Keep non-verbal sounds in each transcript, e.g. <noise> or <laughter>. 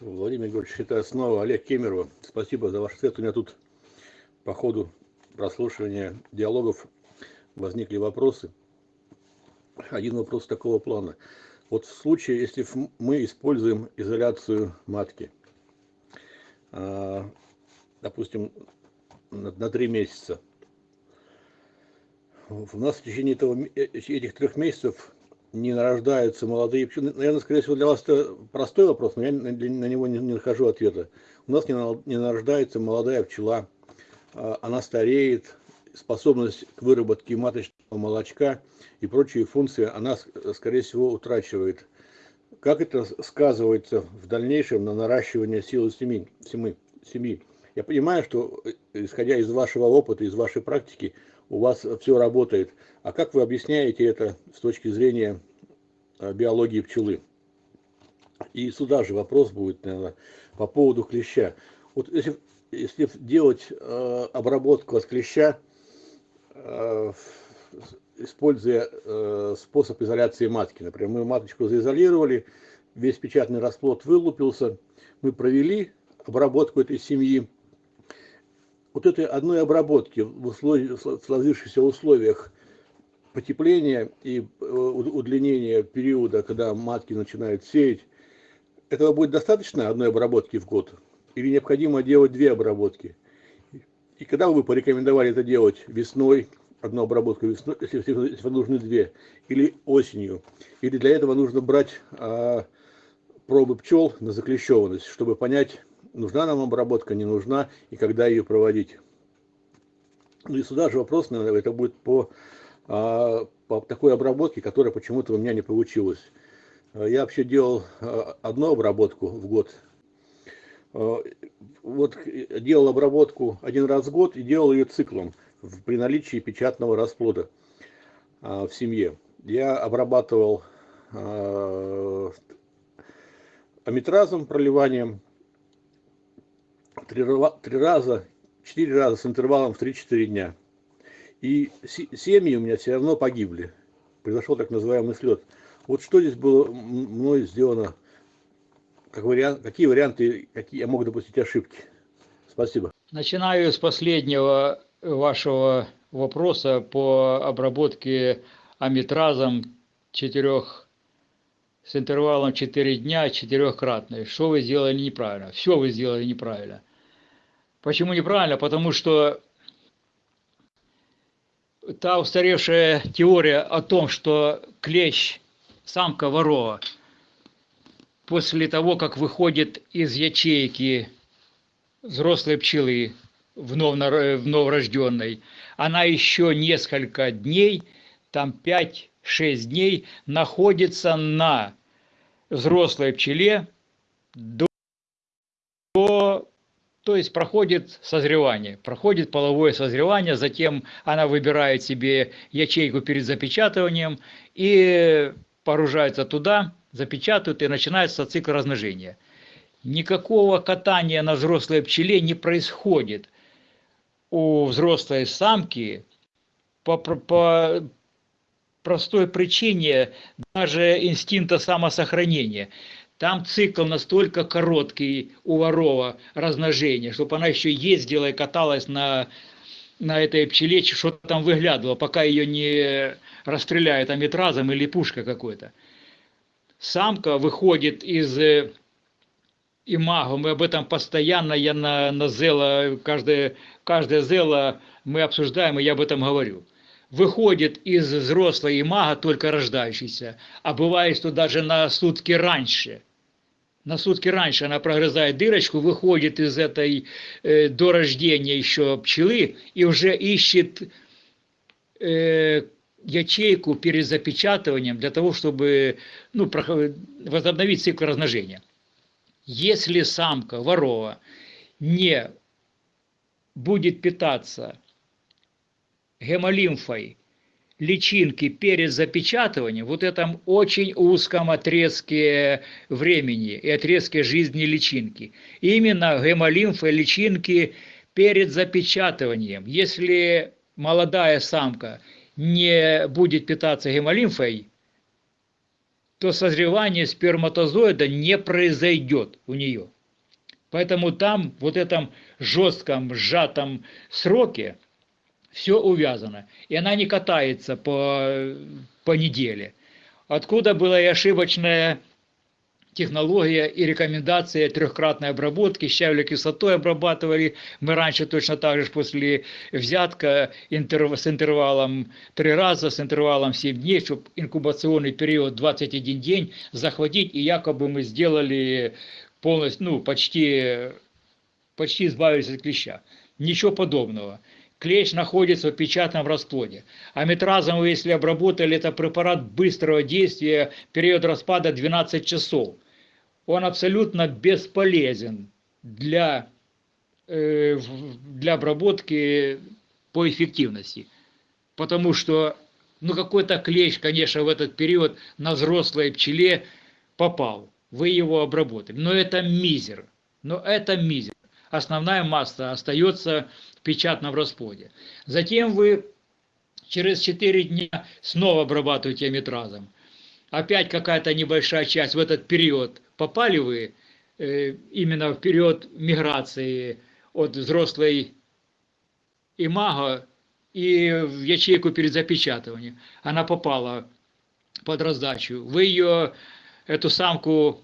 Владимир Григорьевич, это снова Олег Кемерова. Спасибо за ваш ответ. У меня тут по ходу прослушивания диалогов возникли вопросы. Один вопрос такого плана. Вот в случае, если мы используем изоляцию матки, а, допустим, на три месяца, у нас в течение этого, э, этих трех месяцев не нарождаются молодые пчелы. Наверное, скорее всего, для вас это простой вопрос, но я на него не, не нахожу ответа. У нас не, не нарождается молодая пчела, а, она стареет, способность к выработке маточного молочка и прочие функции она, скорее всего, утрачивает. Как это сказывается в дальнейшем на наращивание силы семьи? семьи? Я понимаю, что, э, исходя из вашего опыта, из вашей практики, у вас все работает. А как вы объясняете это с точки зрения э, биологии пчелы? И сюда же вопрос будет, наверное, по поводу клеща. Вот если, если делать э, обработку от клеща, э, используя э, способ изоляции матки, например, мы маточку заизолировали, весь печатный расплод вылупился, мы провели обработку этой семьи, вот этой одной обработки в, условиях, в сложившихся условиях потепления и э, удлинения периода, когда матки начинают сеять, этого будет достаточно одной обработки в год? Или необходимо делать две обработки? И когда вы порекомендовали это делать весной, одну обработку весной, если, если нужны две, или осенью? Или для этого нужно брать а, пробы пчел на заклещенность, чтобы понять, нужна нам обработка, не нужна, и когда ее проводить. Ну и сюда же вопрос, наверное, это будет по, а, по такой обработке, которая почему-то у меня не получилась. Я вообще делал а, одну обработку в год. А, вот делал обработку один раз в год и делал ее циклом при наличии печатного расплода в семье. Я обрабатывал амитразом, проливанием, три, три раза, четыре раза с интервалом в 3-4 дня. И семьи у меня все равно погибли. Произошел так называемый слет. Вот что здесь было мной сделано, как вариант, какие варианты, какие я мог допустить ошибки. Спасибо. Начинаю с последнего вашего вопроса по обработке амитразом четырех с интервалом 4 дня четырехкратной. Что вы сделали неправильно? Все вы сделали неправильно. Почему неправильно? Потому что та устаревшая теория о том, что клещ, самка ворова, после того, как выходит из ячейки взрослой пчелы в, нов, в новорожденной, она еще несколько дней, там 5-6 дней, находится на взрослой пчеле до то есть проходит созревание, проходит половое созревание, затем она выбирает себе ячейку перед запечатыванием и погружается туда, запечатывает и начинается цикл размножения. Никакого катания на взрослой пчеле не происходит у взрослой самки по, по простой причине даже инстинкта самосохранения – там цикл настолько короткий у ворова размножения, чтобы она еще ездила и каталась на, на этой пчеле, что там выглядывало, пока ее не расстреляют аметразом или пушка какой-то. Самка выходит из э, имаго, мы об этом постоянно, я на, на зела, каждое, каждое зела мы обсуждаем, и я об этом говорю. Выходит из взрослой имага только рождающийся, а бывает, что даже на сутки раньше – на сутки раньше она прогрызает дырочку, выходит из этой э, до рождения еще пчелы и уже ищет э, ячейку перед запечатыванием для того, чтобы ну, возобновить цикл размножения. Если самка ворова не будет питаться гемолимфой личинки перед запечатыванием, вот этом очень узком отрезке времени и отрезке жизни личинки. Именно гемолимфа личинки перед запечатыванием. Если молодая самка не будет питаться гемолимфой, то созревание сперматозоида не произойдет у нее. Поэтому там, вот этом жестком, сжатом сроке, все увязано. И она не катается по, по неделе. Откуда была и ошибочная технология и рекомендация трехкратной обработки, щавелевой кислотой обрабатывали. Мы раньше точно так же после взятка интерв... с интервалом 3 раза, с интервалом 7 дней, чтобы инкубационный период 21 день захватить, и якобы мы сделали полностью, ну, почти, почти избавились от клеща. Ничего подобного клещ находится в печатном расплоде. А метразом вы, если обработали, это препарат быстрого действия, период распада 12 часов он абсолютно бесполезен для, э, для обработки по эффективности. Потому что ну какой-то клещ, конечно, в этот период на взрослой пчеле попал. Вы его обработали. Но это мизер. Но это мизер. Основная масса остается в печатном расплоде. Затем вы через 4 дня снова обрабатываете метразом опять какая-то небольшая часть в этот период попали вы э, именно в период миграции от взрослой имаго и в ячейку перед запечатыванием. Она попала под раздачу. Вы ее, эту самку,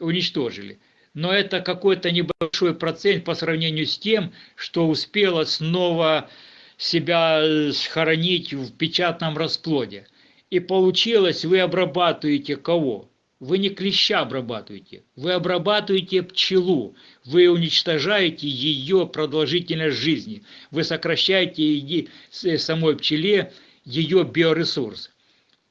уничтожили. Но это какой-то небольшой процент по сравнению с тем, что успела снова себя схоронить в печатном расплоде. И получилось, вы обрабатываете кого? Вы не клеща обрабатываете, вы обрабатываете пчелу, вы уничтожаете ее продолжительность жизни, вы сокращаете самой пчеле ее биоресурс.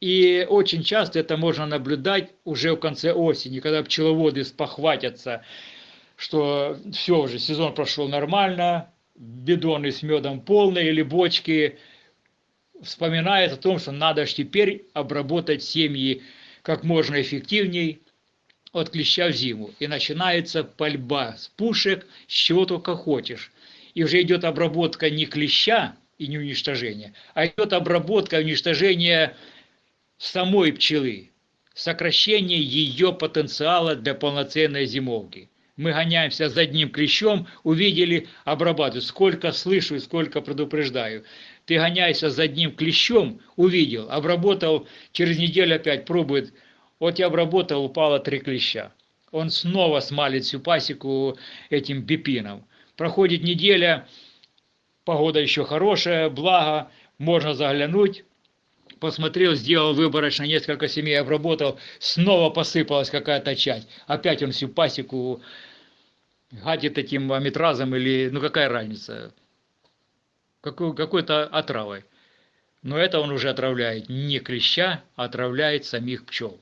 И очень часто это можно наблюдать уже в конце осени, когда пчеловоды спохватятся, что все уже, сезон прошел нормально, бидоны с медом полные или бочки – вспоминает о том, что надо же теперь обработать семьи как можно эффективнее от клеща в зиму. И начинается пальба с пушек, с чего только хочешь. И уже идет обработка не клеща и не уничтожение, а идет обработка уничтожения самой пчелы, сокращение ее потенциала для полноценной зимовки. Мы гоняемся за одним клещом, увидели, обрабатываю. Сколько слышу и сколько предупреждаю ты гоняйся за одним клещом, увидел, обработал, через неделю опять пробует, вот я обработал, упало три клеща. Он снова смалит всю пасеку этим бипином. Проходит неделя, погода еще хорошая, благо, можно заглянуть, посмотрел, сделал выборочно несколько семей, обработал, снова посыпалась какая-то часть. Опять он всю пасеку гадит этим аметразом или, ну какая разница, какой-то отравой. Но это он уже отравляет не клеща, а отравляет самих пчел.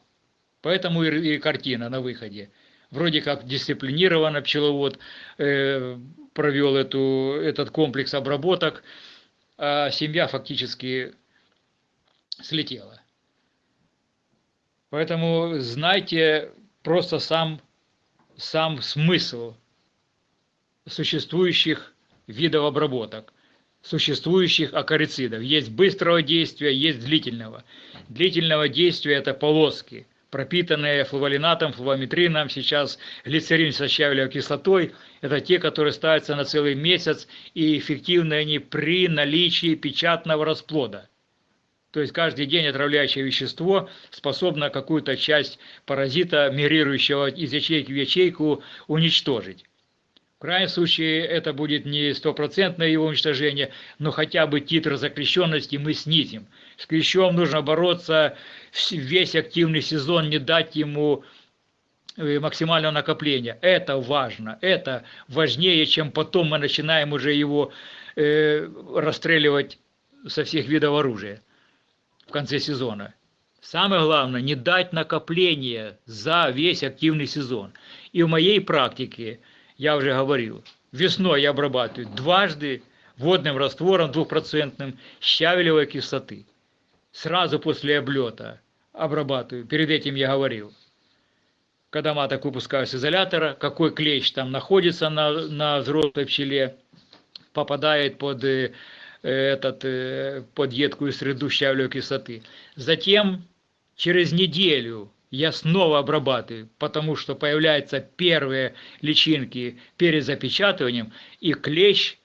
Поэтому и, и картина на выходе. Вроде как дисциплинированно пчеловод э, провел эту, этот комплекс обработок, а семья фактически слетела. Поэтому знайте просто сам, сам смысл существующих видов обработок существующих акарицидов. Есть быстрого действия, есть длительного. Длительного действия это полоски, пропитанные флуволинатом, флувометрином, сейчас глицерин со щавелевой кислотой. Это те, которые ставятся на целый месяц, и эффективны они при наличии печатного расплода. То есть каждый день отравляющее вещество способно какую-то часть паразита, мигрирующего из ячейки в ячейку, уничтожить. В крайнем случае это будет не стопроцентное его уничтожение, но хотя бы титр закрещенности мы снизим. С клещом нужно бороться весь активный сезон, не дать ему э, максимального накопления. Это важно, это важнее, чем потом мы начинаем уже его э, расстреливать со всех видов оружия в конце сезона. Самое главное, не дать накопления за весь активный сезон. И в моей практике – я уже говорил, весной я обрабатываю дважды водным раствором двухпроцентным щавелевой кислоты. сразу после облета обрабатываю. Перед этим я говорил. Когда маток выпускаю с изолятора, какой клещ там находится на, на взрослой пчеле, попадает под э, этот, э, под едкую среду щавлевой кислоты. Затем через неделю я снова обрабатываю, потому что появляются первые личинки перед запечатыванием, и клещ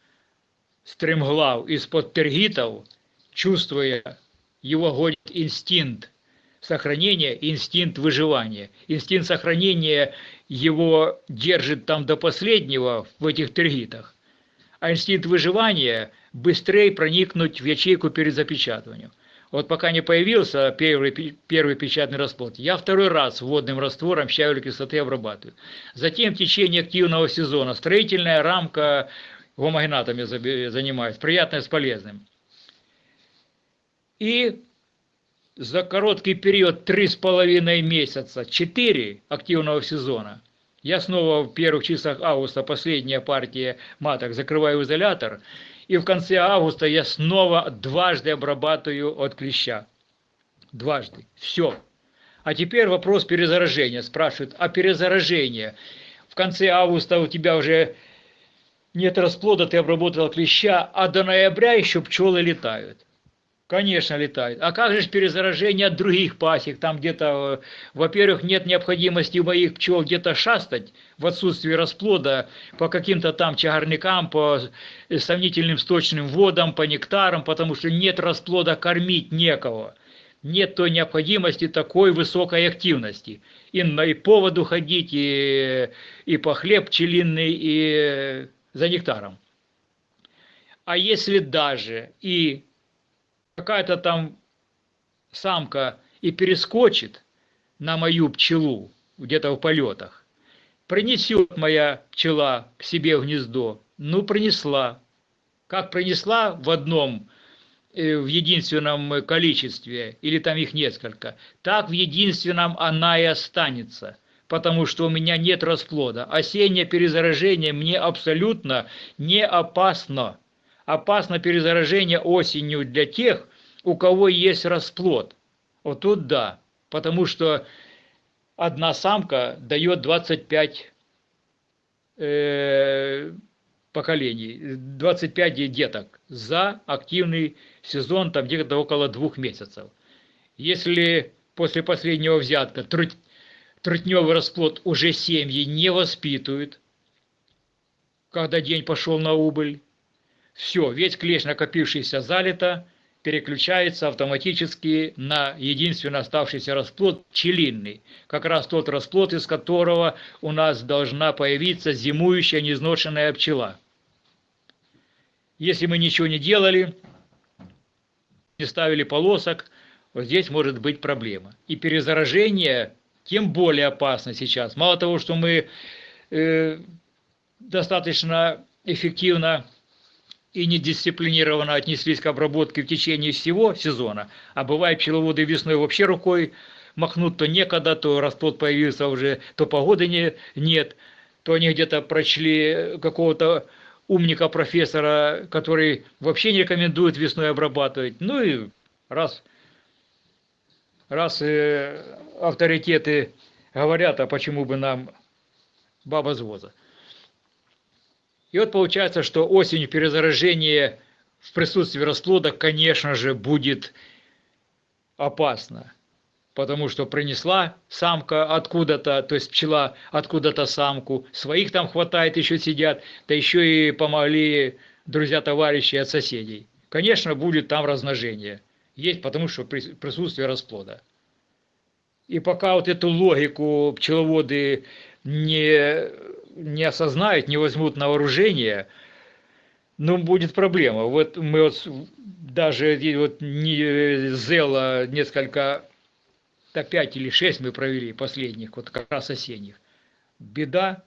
стремглав из-под тергитов, чувствуя его гонит инстинкт сохранения, инстинкт выживания. Инстинкт сохранения его держит там до последнего в этих тергитах, а инстинкт выживания быстрее проникнуть в ячейку перед запечатыванием. Вот пока не появился первый, первый печатный расплод, я второй раз водным раствором щавелевой кислоты обрабатываю. Затем в течение активного сезона строительная рамка гомогенатами занимаюсь, приятное с полезным. И за короткий период 3,5 месяца, 4 активного сезона, я снова в первых числах августа, последняя партия маток, закрываю изолятор – и в конце августа я снова дважды обрабатываю от клеща. Дважды. Все. А теперь вопрос перезаражения. Спрашивают, а перезаражение? В конце августа у тебя уже нет расплода, ты обработал клеща, а до ноября еще пчелы летают. Конечно, летают. А как же перезаражение от других пасек? Там где-то, э, во-первых, нет необходимости у моих пчел где-то шастать в отсутствии расплода по каким-то там чагарникам, по сомнительным сточным водам, по нектарам, потому что нет расплода, кормить некого. Нет той необходимости такой высокой активности. И, на, и по воду ходить, и, и по хлеб пчелиный, и за нектаром. А если даже и какая-то там самка и перескочит на мою пчелу где-то в полетах, принесет моя пчела к себе в гнездо, ну принесла. Как принесла в одном, э, в единственном количестве, или там их несколько, так в единственном она и останется, потому что у меня нет расплода. Осеннее перезаражение мне абсолютно не опасно опасно перезаражение осенью для тех, у кого есть расплод. Вот тут да, потому что одна самка дает 25 э, поколений, 25 деток за активный сезон, там где-то около двух месяцев. Если после последнего взятка трутневый расплод уже семьи не воспитывают, когда день пошел на убыль, все, весь клещ, накопившийся залито, переключается автоматически на единственно оставшийся расплод пчелиный. Как раз тот расплод, из которого у нас должна появиться зимующая неизношенная пчела. Если мы ничего не делали, не ставили полосок, вот здесь может быть проблема. И перезаражение тем более опасно сейчас. Мало того, что мы э, достаточно эффективно и недисциплинированно отнеслись к обработке в течение всего сезона, а бывает пчеловоды весной вообще рукой махнут, то некогда, то расплод появился уже, то погоды не, нет, то они где-то прочли какого-то умника профессора, который вообще не рекомендует весной обрабатывать. Ну и раз, раз э, авторитеты говорят, а почему бы нам баба с воза. И вот получается, что осенью перезаражение в присутствии расплода, конечно же, будет опасно. Потому что принесла самка откуда-то, то есть пчела откуда-то самку, своих там хватает, еще сидят, да еще и помогли друзья-товарищи от соседей. Конечно, будет там размножение. Есть потому что присутствие расплода. И пока вот эту логику пчеловоды не не осознают, не возьмут на вооружение, ну, будет проблема. Вот мы вот даже вот не Зела несколько, да пять или шесть мы провели последних, вот как раз осенних. Беда,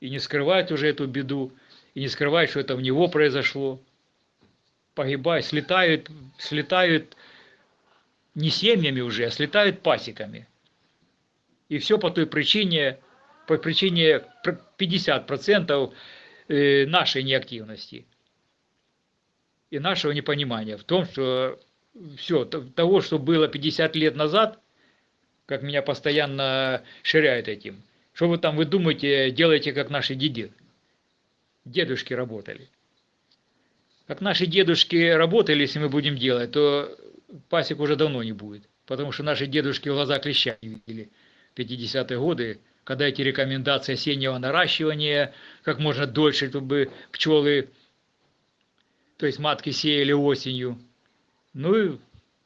и не скрывать уже эту беду, и не скрывать, что это в него произошло. Погибают, слетают, слетают не семьями уже, а слетают пасеками. И все по той причине, по причине 50% э, нашей неактивности и нашего непонимания в том, что все, того, что было 50 лет назад, как меня постоянно ширяют этим. Что вы там, вы думаете, делаете, как наши деды, дедушки работали. Как наши дедушки работали, если мы будем делать, то пасек уже давно не будет. Потому что наши дедушки глаза клеща не видели в 50-е годы, когда эти рекомендации осеннего наращивания, как можно дольше, чтобы пчелы, то есть матки сеяли осенью. Ну и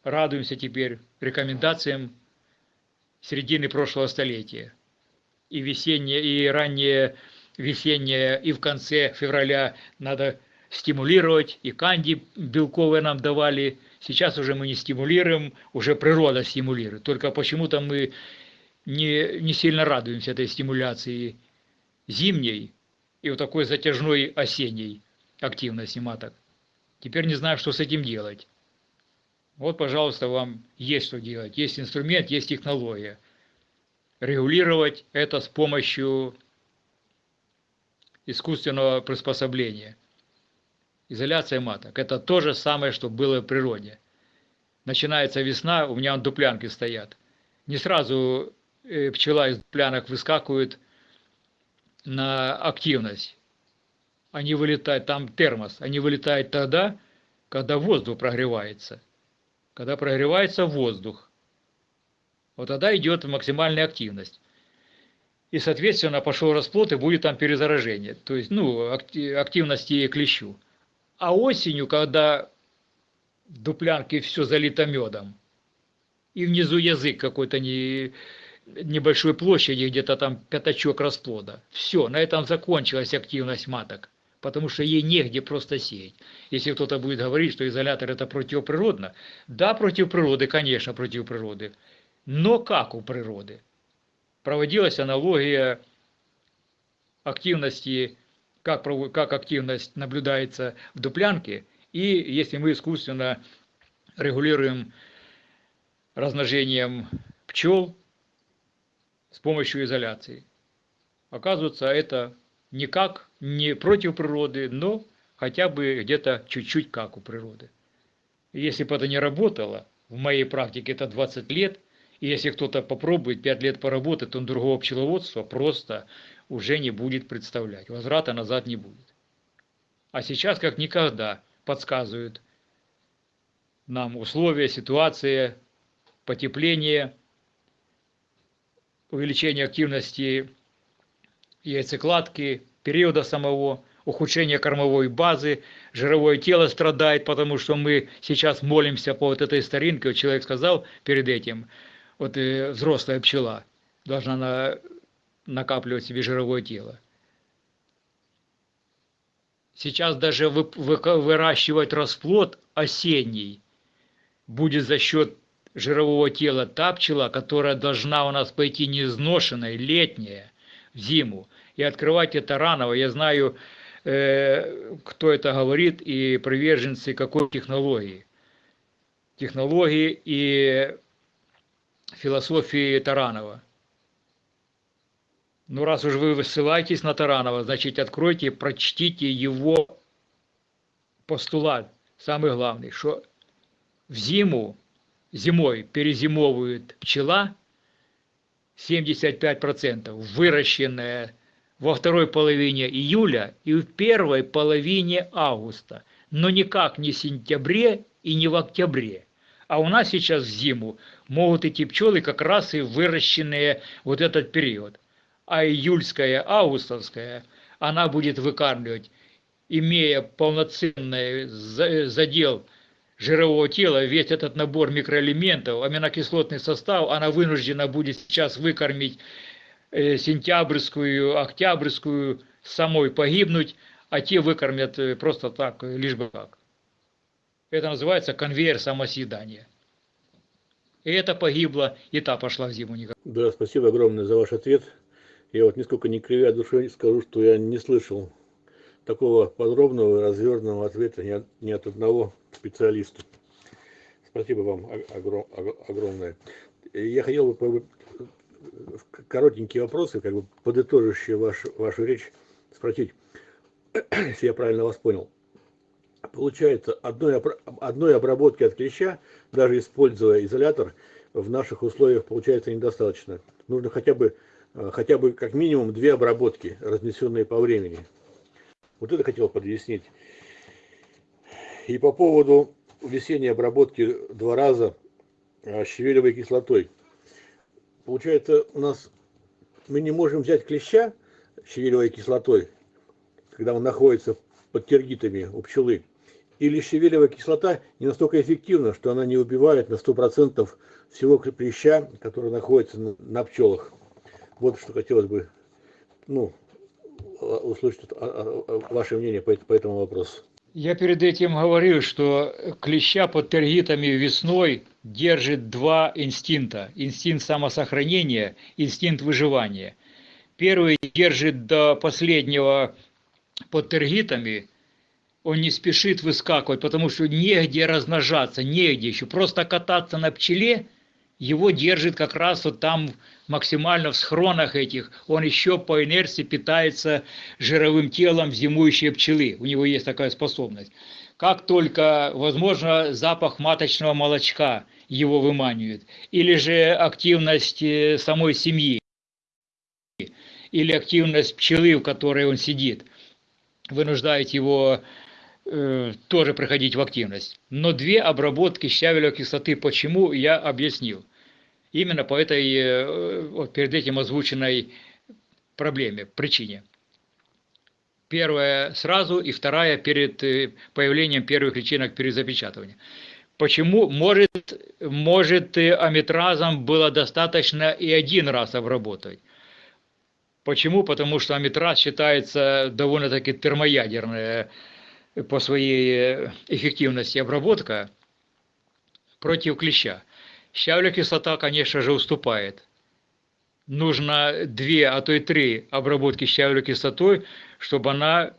радуемся теперь рекомендациям середины прошлого столетия. И весеннее, и раннее весеннее, и в конце февраля надо стимулировать, и канди белковые нам давали. Сейчас уже мы не стимулируем, уже природа стимулирует. Только почему-то мы не, не сильно радуемся этой стимуляции зимней и вот такой затяжной осенней активности маток. Теперь не знаю, что с этим делать. Вот, пожалуйста, вам есть что делать. Есть инструмент, есть технология. Регулировать это с помощью искусственного приспособления. Изоляция маток. Это то же самое, что было в природе. Начинается весна, у меня дуплянки стоят. Не сразу пчела из дуплянок выскакивает на активность. Они вылетают, там термос, они вылетают тогда, когда воздух прогревается. Когда прогревается воздух. Вот тогда идет максимальная активность. И, соответственно, пошел расплод, и будет там перезаражение. То есть, ну, активности клещу. А осенью, когда в дуплянке все залито медом, и внизу язык какой-то не, небольшой площади, где-то там пятачок расплода. Все, на этом закончилась активность маток, потому что ей негде просто сеять. Если кто-то будет говорить, что изолятор это противоприродно, да, против природы, конечно, против природы, но как у природы? Проводилась аналогия активности как, как активность наблюдается в дуплянке, и если мы искусственно регулируем размножением пчел с помощью изоляции. Оказывается, это никак не против природы, но хотя бы где-то чуть-чуть как у природы. если бы это не работало, в моей практике это 20 лет, и если кто-то попробует 5 лет поработать, он другого пчеловодства просто уже не будет представлять. Возврата назад не будет. А сейчас, как никогда, подсказывают нам условия, ситуация, потепление, увеличение активности яйцекладки, периода самого, ухудшение кормовой базы, жировое тело страдает, потому что мы сейчас молимся по вот этой старинке. Вот человек сказал перед этим, вот э, взрослая пчела должна на накапливать себе жировое тело. Сейчас даже выращивать расплод осенний будет за счет жирового тела та пчела, которая должна у нас пойти неизношенной, летняя, в зиму. И открывать это раново. Я знаю, э, кто это говорит и приверженцы какой технологии. Технологии и философии Таранова. Ну, раз уж вы высылаетесь на Таранова, значит, откройте прочтите его постулат, самый главный, что в зиму, зимой перезимовывает пчела 75%, выращенная во второй половине июля и в первой половине августа, но никак не в сентябре и не в октябре. А у нас сейчас в зиму могут идти пчелы как раз и выращенные вот этот период а июльская, августовская, она будет выкармливать, имея полноценный задел жирового тела, весь этот набор микроэлементов, аминокислотный состав, она вынуждена будет сейчас выкормить э, сентябрьскую, октябрьскую, самой погибнуть, а те выкормят э, просто так, лишь бы как. Это называется конвейер самосъедания. И это погибло, и та пошла в зиму никак. Да, спасибо огромное за ваш ответ. Я вот нисколько не кривя душой скажу, что я не слышал такого подробного развернутого ответа ни от, ни от одного специалиста. Спасибо вам огром, огромное. Я хотел бы коротенькие вопросы, как бы подытоживающие вашу, вашу речь, спросить, <clears throat> если я правильно вас понял. получается, одной, одной обработки от клеща, даже используя изолятор, в наших условиях получается недостаточно. Нужно хотя бы, э, хотя бы как минимум две обработки, разнесенные по времени. Вот это хотел подъяснить. И по поводу весенней обработки два раза э, щавелевой кислотой. Получается, у нас мы не можем взять клеща щавелевой кислотой, когда он находится под тергитами у пчелы, или щавелевая кислота не настолько эффективна, что она не убивает на 100% всего клеща, который находится на, пчелах. Вот что хотелось бы ну, услышать а, а, ваше мнение по этому вопросу. Я перед этим говорил, что клеща под тергитами весной держит два инстинкта. Инстинкт самосохранения, инстинкт выживания. Первый держит до последнего под тергитами, он не спешит выскакивать, потому что негде размножаться, негде еще. Просто кататься на пчеле, его держит как раз вот там максимально в схронах этих. Он еще по инерции питается жировым телом зимующей пчелы. У него есть такая способность. Как только, возможно, запах маточного молочка его выманивает, или же активность э, самой семьи, или активность пчелы, в которой он сидит, вынуждает его э, тоже приходить в активность. Но две обработки щавелевой кислоты, почему, я объяснил. Именно по этой, э, вот перед этим озвученной проблеме, причине. Первая сразу и вторая перед э, появлением первых личинок перезапечатывания. Почему? Может, может амитразом было достаточно и один раз обработать. Почему? Потому что амитраз считается довольно-таки термоядерная по своей эффективности обработка против клеща. Щавля кислота, конечно же, уступает. Нужно две, а то и три обработки щавлю кислотой, чтобы она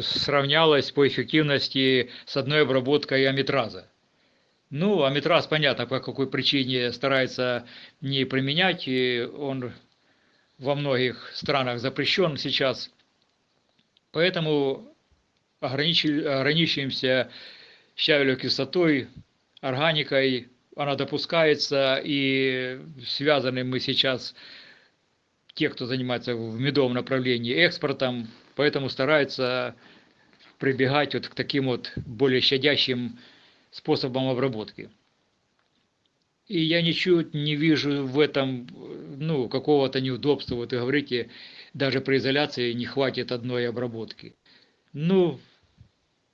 сравнялась по эффективности с одной обработкой амитраза. Ну, амитраз, понятно, по какой причине старается не применять, и он во многих странах запрещен сейчас. Поэтому ограничиваемся щавелевой кислотой, органикой, она допускается, и связаны мы сейчас, те, кто занимается в медовом направлении, экспортом, поэтому стараются прибегать вот к таким вот более щадящим способам обработки. И я ничего не вижу в этом ну, какого-то неудобства. Вот вы говорите, даже при изоляции не хватит одной обработки. Ну,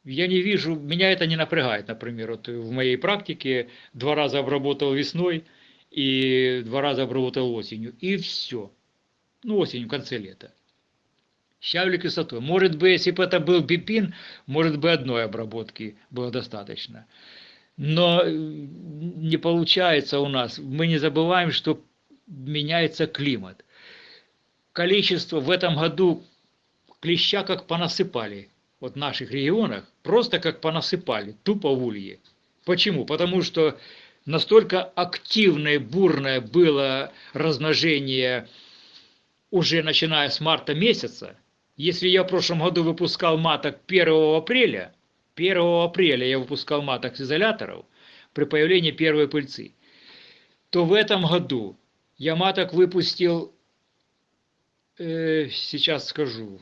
я не вижу, меня это не напрягает, например, вот в моей практике два раза обработал весной и два раза обработал осенью, и все. Ну, осенью, в конце лета. Щавлю кислотой. Может быть, если бы это был бипин, может быть, одной обработки было достаточно. Но э, не получается у нас. Мы не забываем, что меняется климат. Количество в этом году клеща как понасыпали вот в наших регионах, просто как понасыпали, тупо в улье. Почему? Потому что настолько активное, бурное было размножение уже начиная с марта месяца. Если я в прошлом году выпускал маток 1 апреля, 1 апреля я выпускал маток с изоляторов при появлении первой пыльцы, то в этом году я маток выпустил, э, сейчас скажу,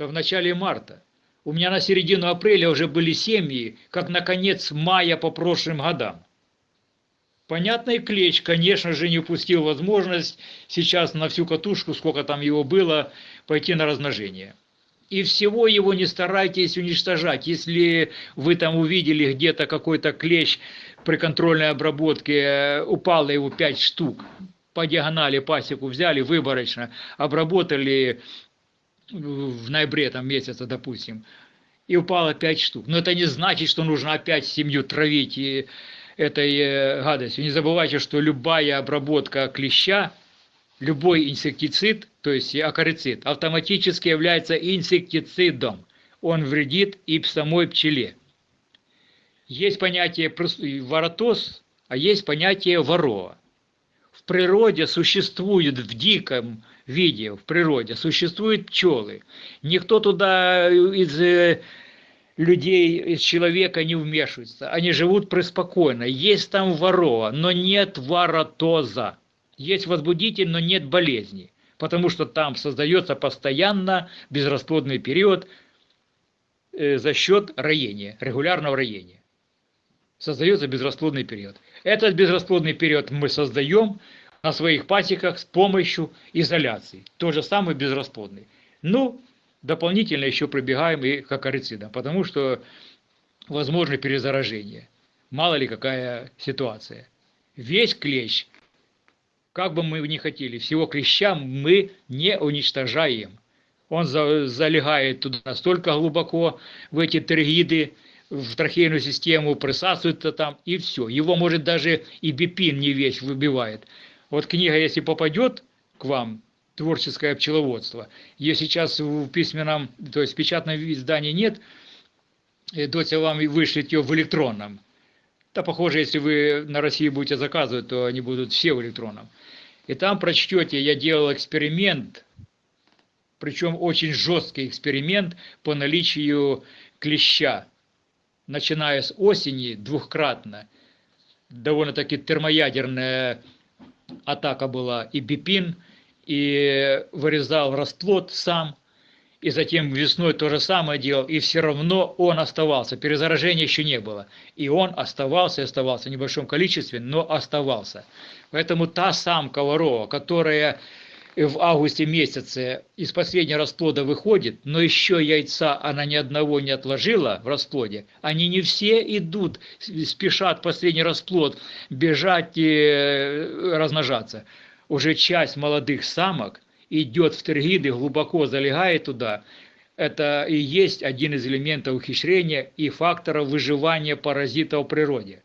то в начале марта. У меня на середину апреля уже были семьи, как на конец мая по прошлым годам. Понятный клещ, конечно же, не упустил возможность сейчас на всю катушку, сколько там его было, пойти на размножение. И всего его не старайтесь уничтожать. Если вы там увидели где-то какой-то клещ при контрольной обработке, упало его 5 штук, по диагонали пасеку взяли выборочно, обработали в ноябре там месяца, допустим, и упало 5 штук. Но это не значит, что нужно опять семью травить и этой э, гадостью. Не забывайте, что любая обработка клеща, любой инсектицид, то есть акарицид, автоматически является инсектицидом. Он вредит и самой пчеле. Есть понятие воротоз, а есть понятие ворова. В природе существует в диком виде в природе существуют пчелы. Никто туда из э, людей, из человека не вмешиваются. Они живут преспокойно. Есть там ворова, но нет воротоза. Есть возбудитель, но нет болезни. Потому что там создается постоянно безрасплодный период э, за счет роения, регулярного роения. Создается безрасплодный период. Этот безрасплодный период мы создаем на своих пасеках с помощью изоляции. То же самое безрасплодный. Ну, дополнительно еще прибегаем и к акарицидам, потому что возможно перезаражение. Мало ли какая ситуация. Весь клещ, как бы мы ни хотели, всего клеща мы не уничтожаем. Он залегает туда настолько глубоко, в эти тригиды, в трахейную систему, присасывается там, и все. Его, может, даже и бипин не весь выбивает. Вот книга, если попадет к вам, творческое пчеловодство. Ее сейчас в письменном, то есть в печатном издании нет, и Дотя вам вышлет ее в электронном. Да, похоже, если вы на России будете заказывать, то они будут все в электронном. И там прочтете, я делал эксперимент, причем очень жесткий эксперимент по наличию клеща, начиная с осени двухкратно. Довольно-таки термоядерная атака была и бипин, и вырезал расплод сам, и затем весной то же самое делал, и все равно он оставался. Перезаражения еще не было. И он оставался оставался в небольшом количестве, но оставался. Поэтому та самка ворова, которая в августе месяце из последнего расплода выходит, но еще яйца она ни одного не отложила в расплоде, они не все идут, спешат последний расплод бежать и э, размножаться уже часть молодых самок идет в тергиды, глубоко залегает туда, это и есть один из элементов ухищрения и факторов выживания паразита в природе.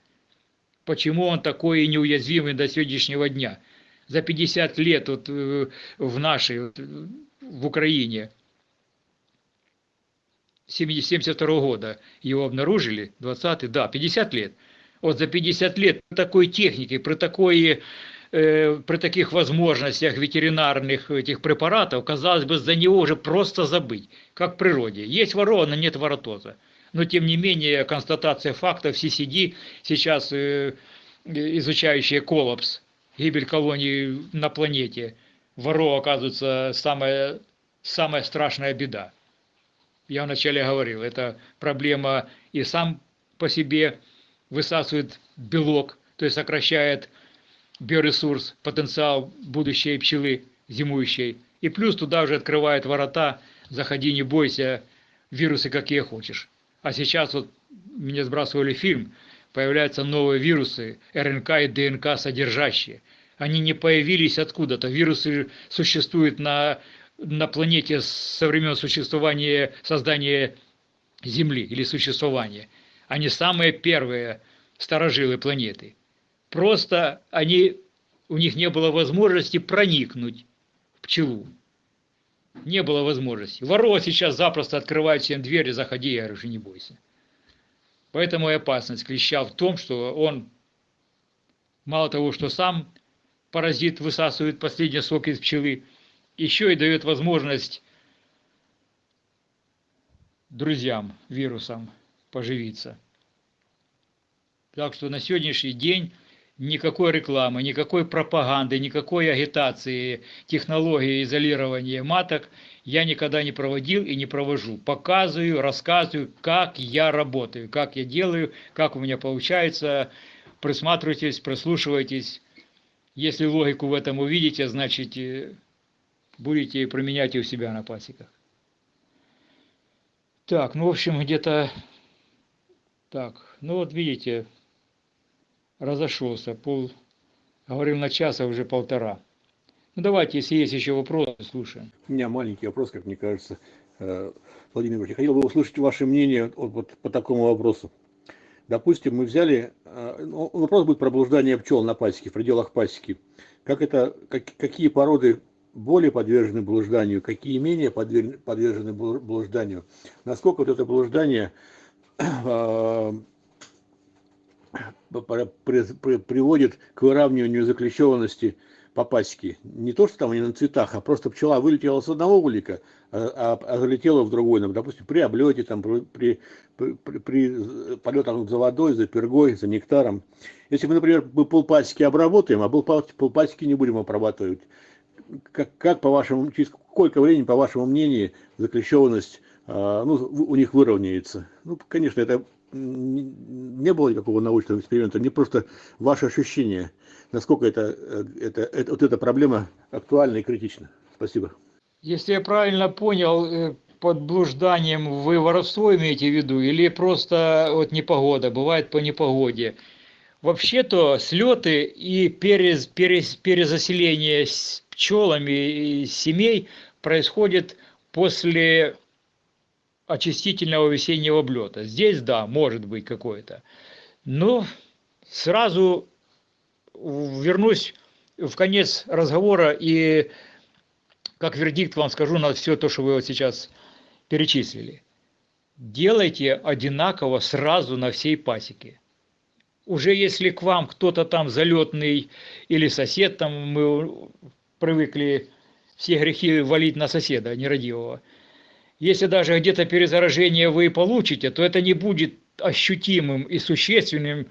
Почему он такой неуязвимый до сегодняшнего дня? За 50 лет вот э, в нашей, в Украине, 72 -го года его обнаружили, 20 да, 50 лет. Вот за 50 лет такой техники, при такой Э, при таких возможностях ветеринарных этих препаратов, казалось бы, за него уже просто забыть, как в природе. Есть ворона, нет воротоза. Но, тем не менее, констатация фактов CCD, сейчас э, изучающие коллапс, гибель колоний на планете, воро оказывается самая, самая страшная беда. Я вначале говорил, это проблема и сам по себе высасывает белок, то есть сокращает биоресурс, потенциал будущей пчелы зимующей. И плюс туда уже открывает ворота, заходи, не бойся, вирусы какие хочешь. А сейчас вот мне сбрасывали фильм, появляются новые вирусы, РНК и ДНК содержащие. Они не появились откуда-то. Вирусы существуют на, на планете со времен существования, создания Земли или существования. Они самые первые старожилы планеты. Просто они, у них не было возможности проникнуть в пчелу. Не было возможности. Ворова сейчас запросто открывает всем двери, заходи, я говорю, не бойся. Поэтому и опасность клеща в том, что он мало того, что сам паразит высасывает последний сок из пчелы, еще и дает возможность друзьям, вирусам поживиться. Так что на сегодняшний день никакой рекламы, никакой пропаганды, никакой агитации, технологии изолирования маток я никогда не проводил и не провожу. Показываю, рассказываю, как я работаю, как я делаю, как у меня получается. Присматривайтесь, прислушивайтесь. Если логику в этом увидите, значит э, будете применять и у себя на пасеках. Так, ну в общем где-то так, ну вот видите, разошелся. Пол, говорил на час, а уже полтора. Ну давайте, если есть еще вопросы, слушаем. У меня маленький вопрос, как мне кажется. Э, Владимир Ильич, хотел бы услышать ваше мнение вот, вот по такому вопросу. Допустим, мы взяли, э, ну, вопрос будет про блуждание пчел на пасеке, в пределах пасеки. Как это, как, какие породы более подвержены блужданию, какие менее подвержены блужданию. Насколько вот это блуждание <clears throat> э, приводит к выравниванию заклещенности по пасеке. Не то, что там они на цветах, а просто пчела вылетела с одного улика, а, а, а залетело в другой, ну, допустим, при облете, там, при, при, при, при полетах за водой, за пергой, за нектаром. Если мы, например, мы полпасеки обработаем, а полпасеки не будем обрабатывать, как, как по вашему, через сколько времени, по вашему мнению, заклещенность а, ну, у них выровняется? Ну, конечно, это не было никакого научного эксперимента, мне просто ваше ощущение, насколько это, э, это, это, вот эта проблема актуальна и критична. Спасибо. Если я правильно понял, э, под блужданием вы воровство имеете в виду или просто вот непогода, бывает по непогоде? Вообще-то слеты и перез, перез, перезаселение с пчелами и семей происходит после очистительного весеннего облета. Здесь, да, может быть какое-то. Но сразу вернусь в конец разговора и как вердикт вам скажу на все то, что вы вот сейчас перечислили. Делайте одинаково сразу на всей пасеке. Уже если к вам кто-то там залетный или сосед, там мы привыкли все грехи валить на соседа нерадивого – если даже где-то перезаражение вы получите, то это не будет ощутимым и существенным,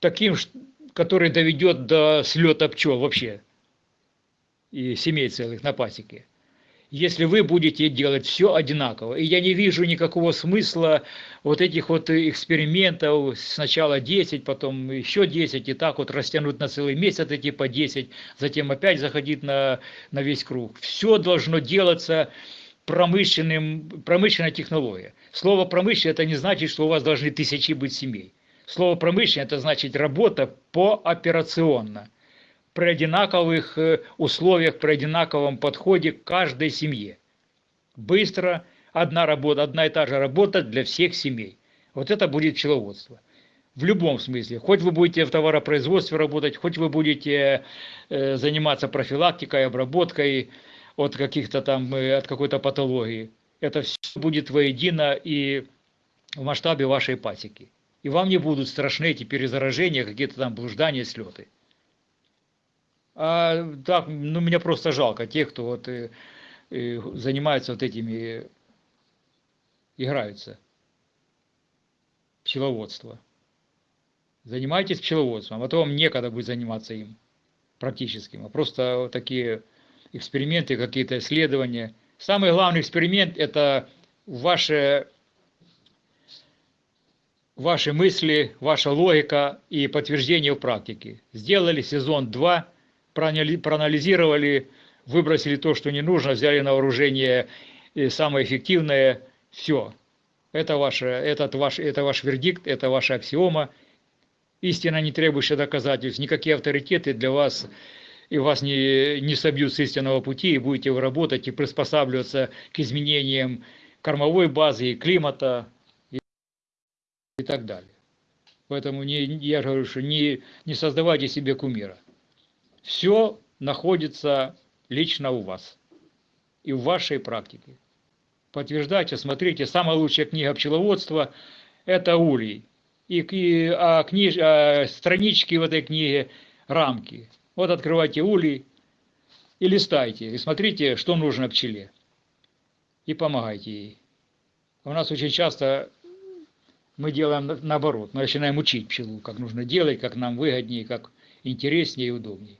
таким, который доведет до слета пчел вообще и семей целых на пасеке. Если вы будете делать все одинаково. И я не вижу никакого смысла вот этих вот экспериментов, сначала 10, потом еще 10, и так вот растянуть на целый месяц эти по 10, затем опять заходить на, на весь круг. Все должно делаться промышленным, промышленная технология. Слово промышленная это не значит, что у вас должны тысячи быть семей. Слово промышленная это значит работа пооперационно, при одинаковых э, условиях, при одинаковом подходе к каждой семье. Быстро, одна работа, одна и та же работа для всех семей. Вот это будет пчеловодство. В любом смысле. Хоть вы будете в товаропроизводстве работать, хоть вы будете э, заниматься профилактикой, обработкой, от каких-то там, э, от какой-то патологии. Это все будет воедино и в масштабе вашей пасеки. И вам не будут страшны эти перезаражения, какие-то там блуждания, слеты. А так, ну, меня просто жалко тех, кто вот и, э, и э, занимается вот этими, играются. Пчеловодство. Занимайтесь пчеловодством, а то вам некогда будет заниматься им практическим, а просто вот такие эксперименты, какие-то исследования. Самый главный эксперимент – это ваши, ваши мысли, ваша логика и подтверждение в практике. Сделали сезон 2, проанализировали, выбросили то, что не нужно, взяли на вооружение самое эффективное, все. Это, ваше, этот ваш, это ваш вердикт, это ваша аксиома. Истина, не требующая доказательств, никакие авторитеты для вас и вас не, не собьют с истинного пути, и будете вы работать и приспосабливаться к изменениям кормовой базы, и климата и, и так далее. Поэтому не, я говорю, что не, не создавайте себе кумира. Все находится лично у вас и в вашей практике. Подтверждайте, смотрите, самая лучшая книга пчеловодства – это улей. И, и а, книж, а, странички в этой книге – рамки. Вот открывайте улей и листайте, и смотрите, что нужно пчеле. И помогайте ей. У нас очень часто мы делаем наоборот. Мы начинаем учить пчелу, как нужно делать, как нам выгоднее, как интереснее и удобнее.